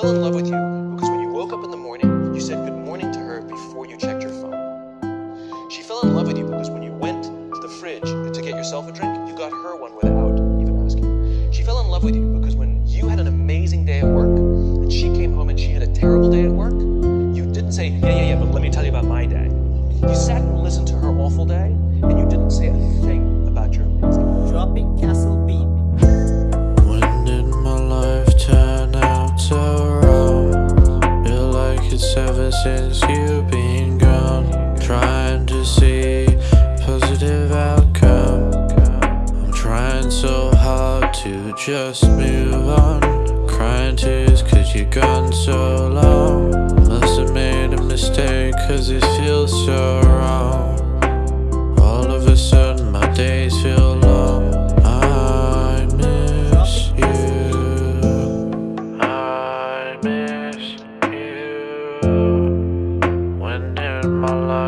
fell in love with you because when you woke up in the morning, you said good morning to her before you checked your phone. She fell in love with you because when you went to the fridge to get yourself a drink, you got her one without even asking. She fell in love with you ever since you've been gone. Trying to see positive outcome. I'm trying so hard to just move on. Crying tears cause you're gone so long.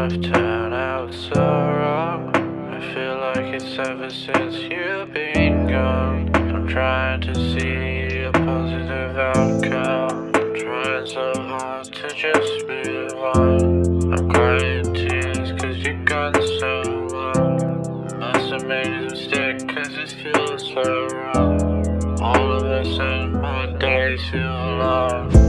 Life turn out so wrong? I feel like it's ever since you've been gone. I'm trying to see a positive outcome. I'm trying so hard to just move on. I'm crying tears cause you're gone so long. Must have made a mistake cause it feels so wrong. All of a sudden my days feel long.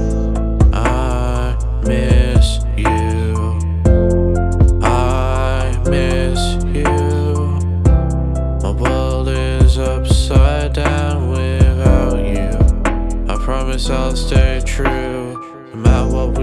Upside down without you. I promise I'll stay true. No matter what